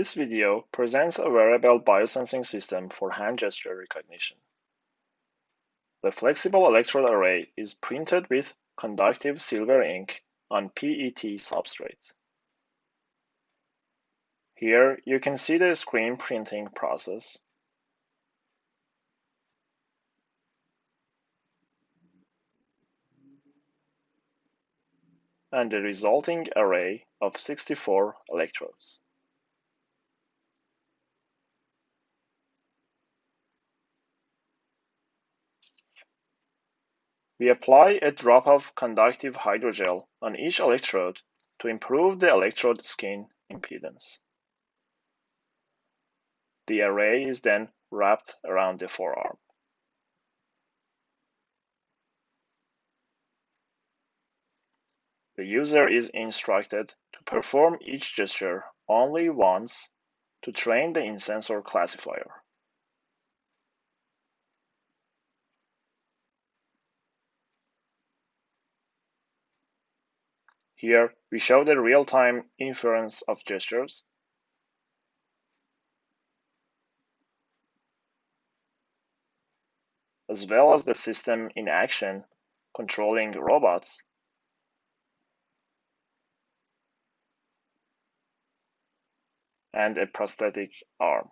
This video presents a wearable biosensing system for hand gesture recognition. The flexible electrode array is printed with conductive silver ink on PET substrate. Here you can see the screen printing process. and the resulting array of 64 electrodes. We apply a drop of conductive hydrogel on each electrode to improve the electrode skin impedance. The array is then wrapped around the forearm. The user is instructed to perform each gesture only once to train the in-sensor classifier. Here, we show the real-time inference of gestures. as well as the system in action controlling robots and a prosthetic arm.